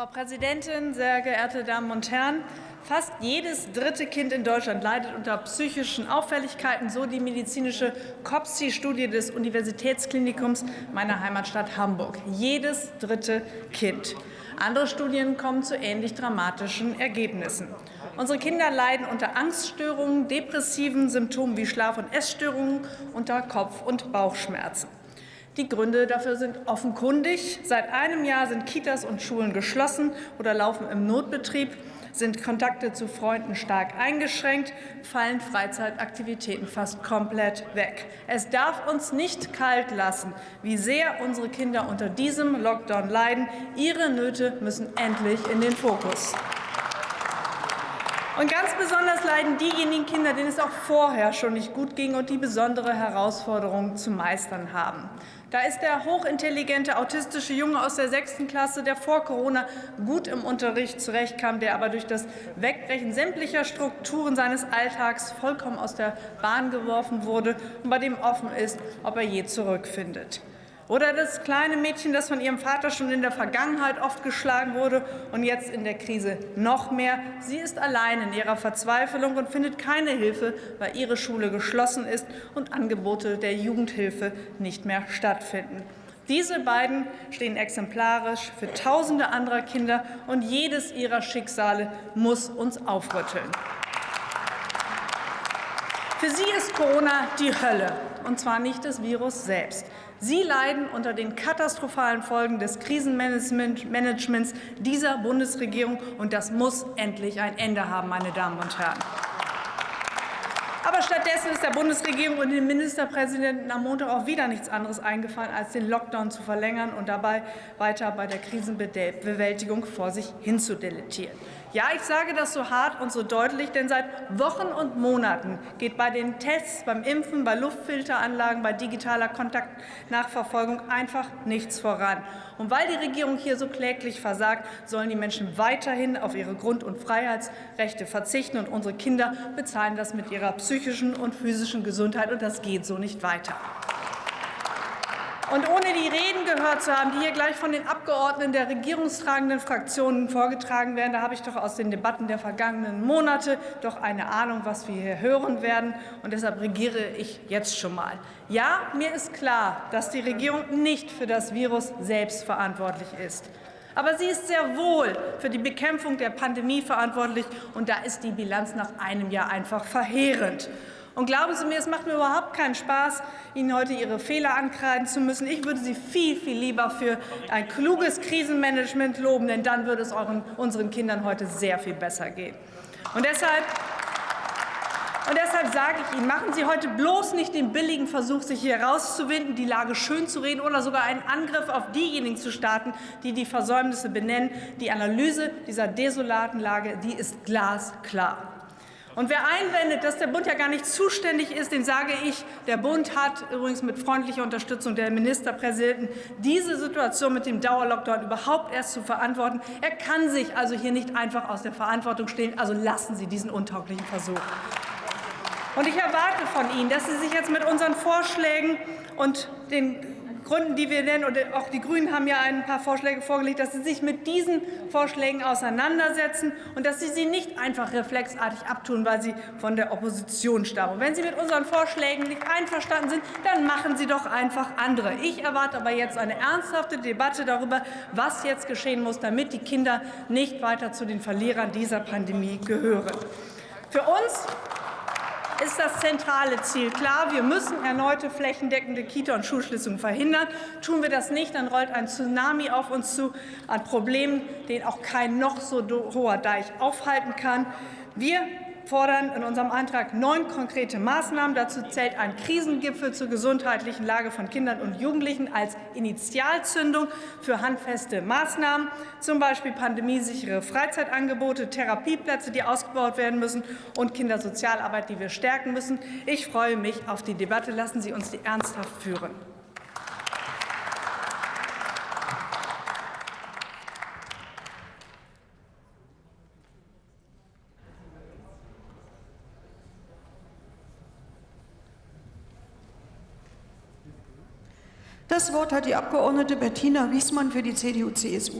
Frau Präsidentin, sehr geehrte Damen und Herren! Fast jedes dritte Kind in Deutschland leidet unter psychischen Auffälligkeiten, so die medizinische COPSI-Studie des Universitätsklinikums meiner Heimatstadt Hamburg. Jedes dritte Kind. Andere Studien kommen zu ähnlich dramatischen Ergebnissen. Unsere Kinder leiden unter Angststörungen, depressiven Symptomen wie Schlaf- und Essstörungen, unter Kopf- und Bauchschmerzen. Die Gründe dafür sind offenkundig. Seit einem Jahr sind Kitas und Schulen geschlossen oder laufen im Notbetrieb, sind Kontakte zu Freunden stark eingeschränkt, fallen Freizeitaktivitäten fast komplett weg. Es darf uns nicht kalt lassen, wie sehr unsere Kinder unter diesem Lockdown leiden. Ihre Nöte müssen endlich in den Fokus. Und ganz besonders leiden diejenigen Kinder, denen es auch vorher schon nicht gut ging und die besondere Herausforderungen zu meistern haben. Da ist der hochintelligente autistische Junge aus der sechsten Klasse, der vor Corona gut im Unterricht zurechtkam, der aber durch das Wegbrechen sämtlicher Strukturen seines Alltags vollkommen aus der Bahn geworfen wurde und bei dem offen ist, ob er je zurückfindet. Oder das kleine Mädchen, das von ihrem Vater schon in der Vergangenheit oft geschlagen wurde und jetzt in der Krise noch mehr. Sie ist allein in ihrer Verzweiflung und findet keine Hilfe, weil ihre Schule geschlossen ist und Angebote der Jugendhilfe nicht mehr stattfinden. Diese beiden stehen exemplarisch für Tausende anderer Kinder, und jedes ihrer Schicksale muss uns aufrütteln. Für sie ist Corona die Hölle, und zwar nicht das Virus selbst. Sie leiden unter den katastrophalen Folgen des Krisenmanagements dieser Bundesregierung, und das muss endlich ein Ende haben, meine Damen und Herren. Aber stattdessen ist der Bundesregierung und dem Ministerpräsidenten am Montag auch wieder nichts anderes eingefallen, als den Lockdown zu verlängern und dabei weiter bei der Krisenbewältigung vor sich hinzudeletieren. Ja, ich sage das so hart und so deutlich, denn seit Wochen und Monaten geht bei den Tests, beim Impfen, bei Luftfilteranlagen, bei digitaler Kontaktnachverfolgung einfach nichts voran. Und weil die Regierung hier so kläglich versagt, sollen die Menschen weiterhin auf ihre Grund- und Freiheitsrechte verzichten, und unsere Kinder bezahlen das mit ihrer psychischen und physischen Gesundheit, und das geht so nicht weiter. Und ohne die Reden gehört zu haben, die hier gleich von den Abgeordneten der regierungstragenden Fraktionen vorgetragen werden, da habe ich doch aus den Debatten der vergangenen Monate doch eine Ahnung, was wir hier hören werden. Und deshalb regiere ich jetzt schon mal. Ja, mir ist klar, dass die Regierung nicht für das Virus selbst verantwortlich ist. Aber sie ist sehr wohl für die Bekämpfung der Pandemie verantwortlich, und da ist die Bilanz nach einem Jahr einfach verheerend. Und glauben Sie mir, es macht mir überhaupt keinen Spaß, Ihnen heute Ihre Fehler ankreiden zu müssen. Ich würde Sie viel, viel lieber für ein kluges Krisenmanagement loben, denn dann würde es euren, unseren Kindern heute sehr viel besser gehen. Und deshalb und deshalb sage ich Ihnen, machen Sie heute bloß nicht den billigen Versuch, sich hier herauszuwinden, die Lage schön zu reden oder sogar einen Angriff auf diejenigen zu starten, die die Versäumnisse benennen. Die Analyse dieser desolaten Lage die ist glasklar. Und wer einwendet, dass der Bund ja gar nicht zuständig ist, den sage ich, der Bund hat übrigens mit freundlicher Unterstützung der Ministerpräsidenten diese Situation mit dem Dauerlockdown überhaupt erst zu verantworten. Er kann sich also hier nicht einfach aus der Verantwortung stehlen. Also lassen Sie diesen untauglichen Versuch. Und ich erwarte von Ihnen, dass Sie sich jetzt mit unseren Vorschlägen und den Gründen, die wir nennen, und auch die Grünen haben ja ein paar Vorschläge vorgelegt, dass Sie sich mit diesen Vorschlägen auseinandersetzen und dass Sie sie nicht einfach reflexartig abtun, weil sie von der Opposition stammen. wenn Sie mit unseren Vorschlägen nicht einverstanden sind, dann machen Sie doch einfach andere. Ich erwarte aber jetzt eine ernsthafte Debatte darüber, was jetzt geschehen muss, damit die Kinder nicht weiter zu den Verlierern dieser Pandemie gehören. Für uns ist das zentrale Ziel klar. Wir müssen erneute flächendeckende Kita- und Schulschließungen verhindern. Tun wir das nicht, dann rollt ein Tsunami auf uns zu an Problemen, den auch kein noch so hoher Deich aufhalten kann. Wir fordern in unserem Antrag neun konkrete Maßnahmen. Dazu zählt ein Krisengipfel zur gesundheitlichen Lage von Kindern und Jugendlichen als Initialzündung für handfeste Maßnahmen, zum Beispiel pandemiesichere Freizeitangebote, Therapieplätze, die ausgebaut werden müssen, und Kindersozialarbeit, die wir stärken müssen. Ich freue mich auf die Debatte. Lassen Sie uns die ernsthaft führen. Das Wort hat die Abgeordnete Bettina Wiesmann für die CDU-CSU.